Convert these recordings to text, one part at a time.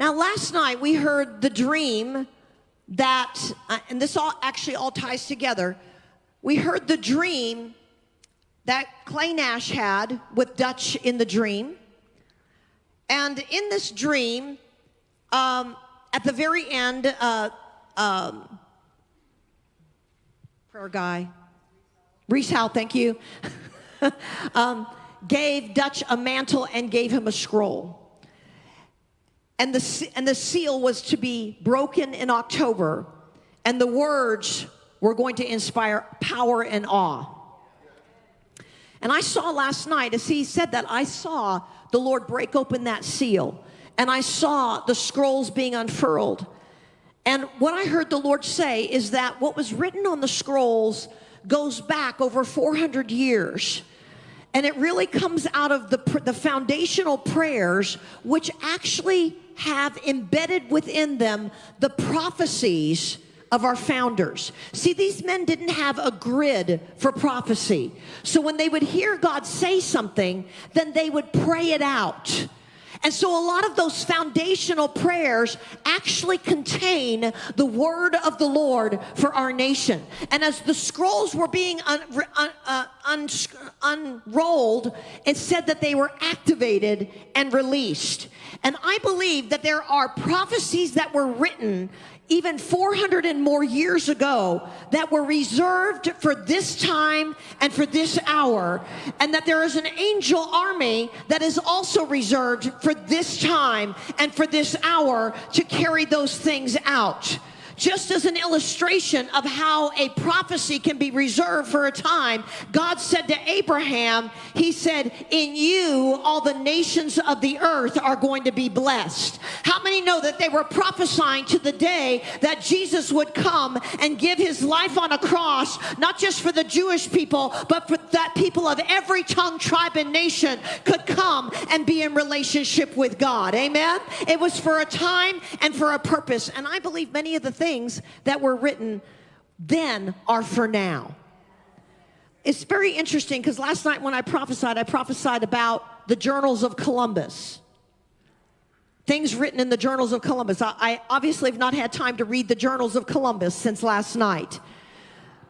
Now, last night we heard the dream that, uh, and this all actually all ties together. We heard the dream that Clay Nash had with Dutch in the dream. And in this dream, um, at the very end, uh, um, prayer guy, Reese Howe, thank you, um, gave Dutch a mantle and gave him a scroll. And the, and the seal was to be broken in October, and the words were going to inspire power and awe. And I saw last night, as he said that, I saw the Lord break open that seal, and I saw the scrolls being unfurled. And what I heard the Lord say is that what was written on the scrolls goes back over 400 years. And it really comes out of the, the foundational prayers, which actually have embedded within them the prophecies of our founders. See, these men didn't have a grid for prophecy. So when they would hear God say something, then they would pray it out. And so a lot of those foundational prayers actually contain the word of the Lord for our nation. And as the scrolls were being un, un, uh, un, unrolled, and said that they were activated and released. And I believe that there are prophecies that were written even 400 and more years ago that were reserved for this time and for this hour, and that there is an angel army that is also reserved for this time and for this hour to carry those things out just as an illustration of how a prophecy can be reserved for a time, God said to Abraham, He said, In you, all the nations of the earth are going to be blessed. How many know that they were prophesying to the day that Jesus would come and give his life on a cross, not just for the Jewish people, but for that people of every tongue, tribe, and nation could come and be in relationship with God? Amen? It was for a time and for a purpose. And I believe many of the things things that were written then are for now. It's very interesting because last night when I prophesied, I prophesied about the journals of Columbus. Things written in the journals of Columbus. I, I obviously have not had time to read the journals of Columbus since last night.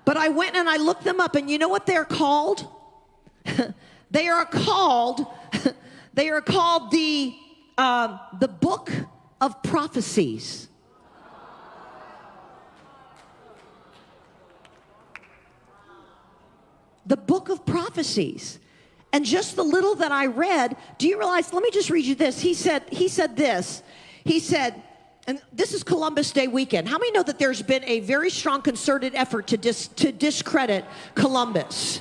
But I went and I looked them up, and you know what they're called? they are called, they are called the, uh, the book of prophecies. The book of prophecies. And just the little that I read, do you realize? Let me just read you this. He said, he said this. He said, and this is Columbus Day weekend. How many know that there's been a very strong concerted effort to, dis, to discredit Columbus?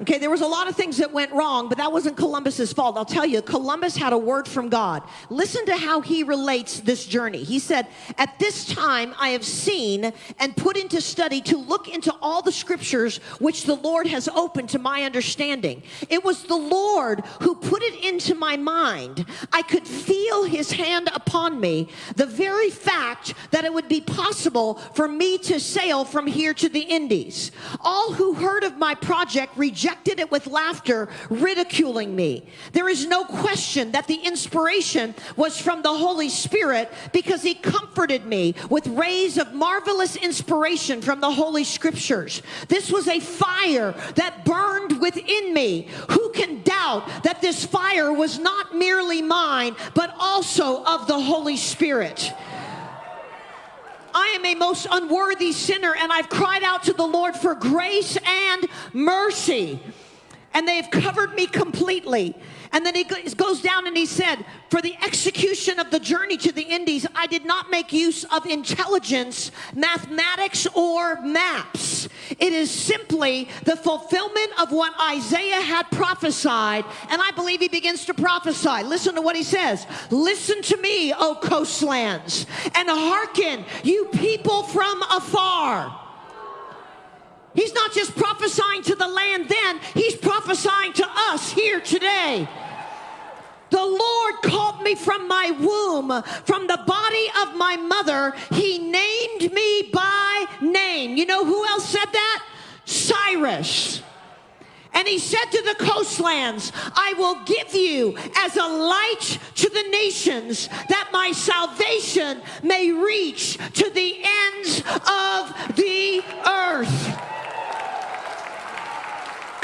Okay, there was a lot of things that went wrong, but that wasn't Columbus's fault. I'll tell you, Columbus had a word from God. Listen to how he relates this journey. He said, At this time I have seen and put into study to look into all the scriptures which the Lord has opened to my understanding. It was the Lord who put it into my mind. I could feel his hand upon me. The very fact that it would be possible for me to sail from here to the Indies. All who heard of my project rejected rejected it with laughter, ridiculing me. There is no question that the inspiration was from the Holy Spirit because he comforted me with rays of marvelous inspiration from the Holy Scriptures. This was a fire that burned within me. Who can doubt that this fire was not merely mine, but also of the Holy Spirit? I am a most unworthy sinner, and I've cried out to the Lord for grace and mercy. And they have covered me completely. And then he goes down and he said, For the execution of the journey to the Indies, I did not make use of intelligence, mathematics, or maps. It is simply the fulfillment of what Isaiah had prophesied. And I believe he begins to prophesy. Listen to what he says Listen to me, O coastlands, and hearken, you people from afar. He's not just prophesying to the land then, he's prophesying to us here today. The Lord called me from my womb, from the body of my mother. He named me by name. You know who else said that? Cyrus. And he said to the coastlands, I will give you as a light to the nations that my salvation may reach to the ends of the earth.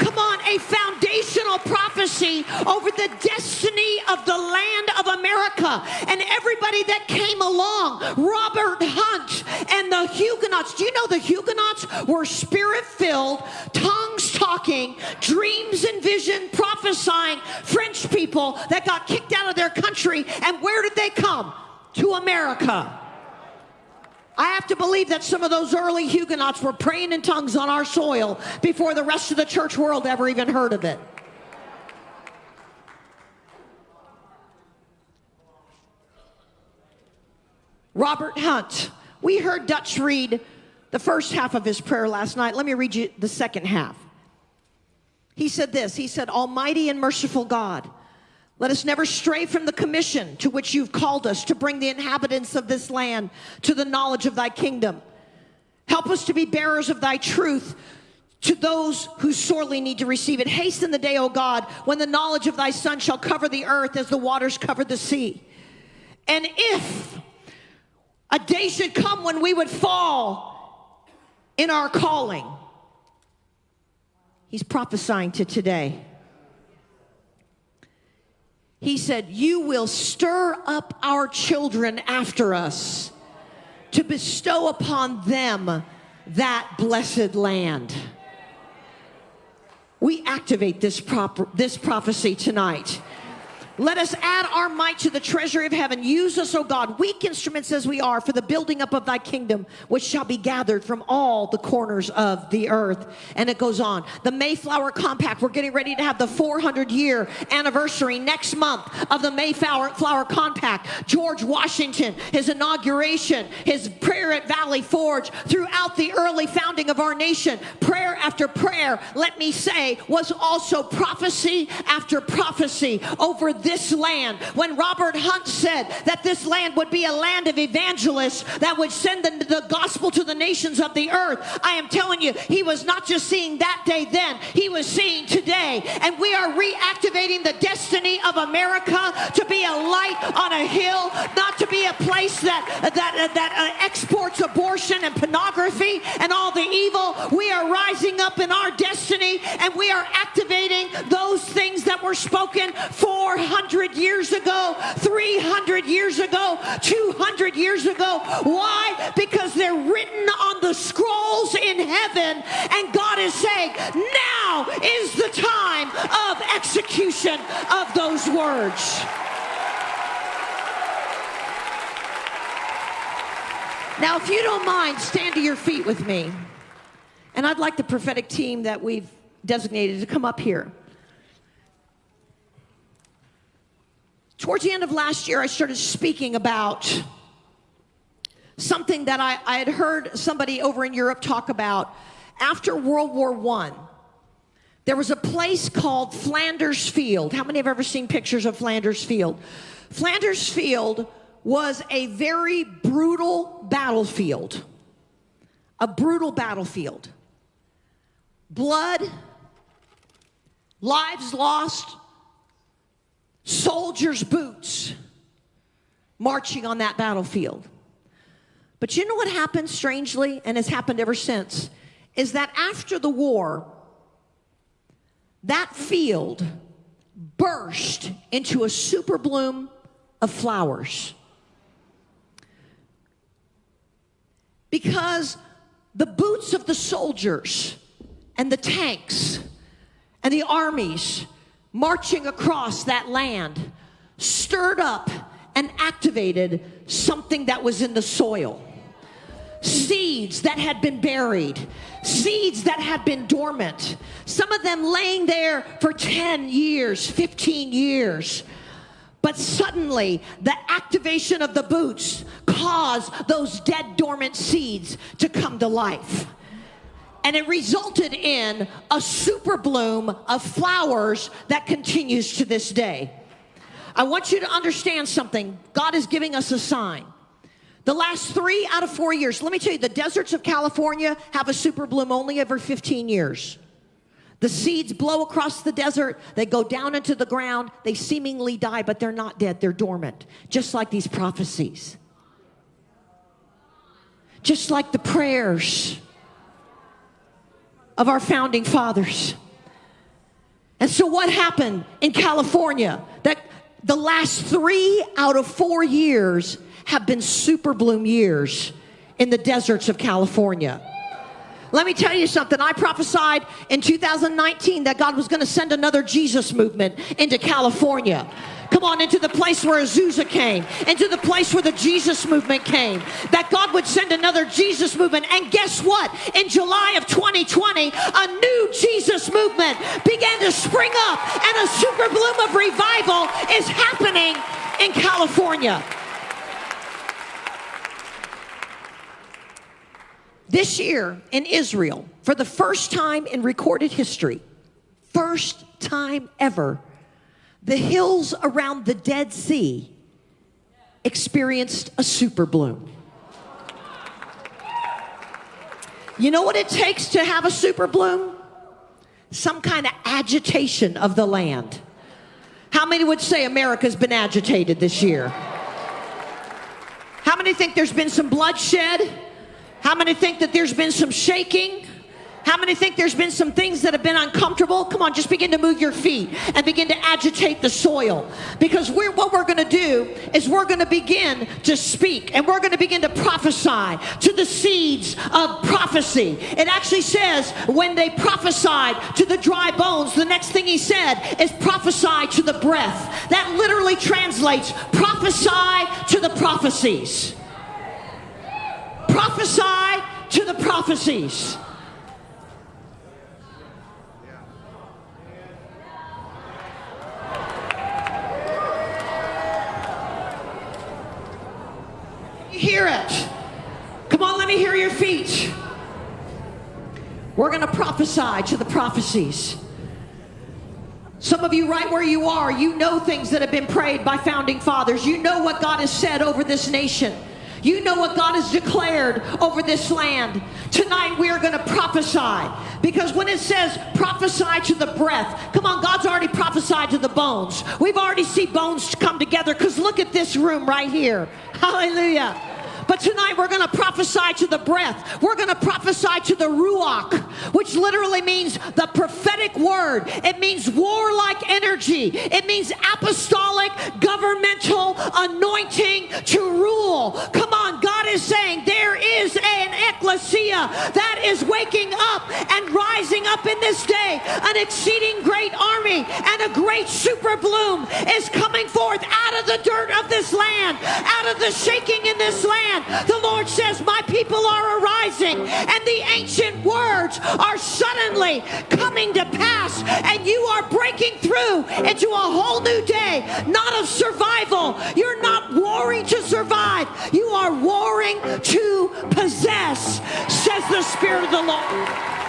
Come on, a foundational prophecy over the destiny of the land of America and everybody that came along. Robert Hunt and the Huguenots. Do you know the Huguenots were spirit filled, tongues talking, dreams and vision prophesying French people that got kicked out of their country. And where did they come? To America. I have to believe that some of those early Huguenots were praying in tongues on our soil before the rest of the church world ever even heard of it. Robert Hunt. We heard Dutch read the first half of his prayer last night. Let me read you the second half. He said this He said, Almighty and merciful God, let us never stray from the commission to which you've called us to bring the inhabitants of this land to the knowledge of thy kingdom. Help us to be bearers of thy truth to those who sorely need to receive it. Hasten the day, O God, when the knowledge of thy Son shall cover the earth as the waters cover the sea. And if a day should come when we would fall in our calling, he's prophesying to today he said, You will stir up our children after us to bestow upon them that blessed land. We activate this, proper, this prophecy tonight. Let us add our might to the treasury of heaven. Use us, O God, weak instruments as we are, for the building up of thy kingdom, which shall be gathered from all the corners of the earth. And it goes on. The Mayflower Compact, we're getting ready to have the 400 year anniversary next month of the Mayflower Flower Compact. George Washington, his inauguration, his prayer at Valley Forge, throughout the early founding of our nation, prayer after prayer, let me say, was also prophecy after prophecy over this this land. When Robert Hunt said that this land would be a land of evangelists that would send the, the gospel to the nations of the earth, I am telling you, he was not just seeing that day then, he was seeing today. And we are reactivating the destiny of America to be a light on a hill, not to be a place that, that, that uh, exports abortion and pornography and all the evil. We are rising up in our destiny and we are activating those things that were spoken 400 years ago, 300 years ago, 200 years ago. Why? Because they're written on the scrolls in heaven, and God is saying, now is the time of execution of those words. Now, if you don't mind, stand to your feet with me. And I'd like the prophetic team that we've designated to come up here. Towards the end of last year, I started speaking about something that I, I had heard somebody over in Europe talk about after World War I. There was a place called Flanders Field. How many have ever seen pictures of Flanders Field? Flanders Field was a very brutal battlefield. A brutal battlefield. Blood, lives lost, soldiers' boots marching on that battlefield. But you know what happened strangely, and has happened ever since, is that after the war, that field burst into a super bloom of flowers. Because the boots of the soldiers and the tanks and the armies marching across that land stirred up and activated something that was in the soil. Seeds that had been buried, seeds that had been dormant, some of them laying there for 10 years, 15 years. But suddenly, the activation of the boots caused those dead, dormant seeds to come to life and it resulted in a super bloom of flowers that continues to this day. I want you to understand something. God is giving us a sign. The last three out of four years, let me tell you, the deserts of California have a super bloom only every 15 years. The seeds blow across the desert, they go down into the ground, they seemingly die, but they're not dead, they're dormant, just like these prophecies. Just like the prayers of our founding fathers. And so, what happened in California? That the last three out of four years have been super bloom years in the deserts of California. Let me tell you something. I prophesied in 2019 that God was going to send another Jesus movement into California. Come on, into the place where Azusa came, into the place where the Jesus movement came, that God would send another Jesus movement. And guess what? In July of 2020, a new Jesus movement began to spring up, and a super bloom of revival is happening in California. This year in Israel, for the first time in recorded history, first time ever, the hills around the Dead Sea experienced a super bloom. You know what it takes to have a super bloom? Some kind of agitation of the land. How many would say America's been agitated this year? How many think there's been some bloodshed? How many think that there's been some shaking? How many think there's been some things that have been uncomfortable? Come on, just begin to move your feet and begin to agitate the soil. Because we're, what we're going to do is we're going to begin to speak and we're going to begin to prophesy to the seeds of prophecy. It actually says when they prophesied to the dry bones, the next thing he said is prophesy to the breath. That literally translates prophesy to the prophecies. Prophesy to the prophecies. hear it. Come on, let me hear your feet. We're going to prophesy to the prophecies. Some of you, right where you are, you know things that have been prayed by founding fathers. You know what God has said over this nation. You know what God has declared over this land. Tonight we are going to prophesy because when it says prophesy to the breath, come on, God's already prophesied to the bones. We've already seen bones come together because look at this room right here. Hallelujah. But tonight we're going to prophesy to the breath. We're going to prophesy to the ruach, which literally means the prophetic word. It means warlike energy. It means apostolic, governmental anointing to rule. Come on, God is saying there is an ecclesia that is waking up and rising up in this day. An exceeding great army and a great super bloom is coming forth out of the dirt of this land, out of the shaking in this land the Lord says, My people are arising, and the ancient words are suddenly coming to pass, and you are breaking through into a whole new day, not of survival. You're not warring to survive, you are warring to possess, says the Spirit of the Lord.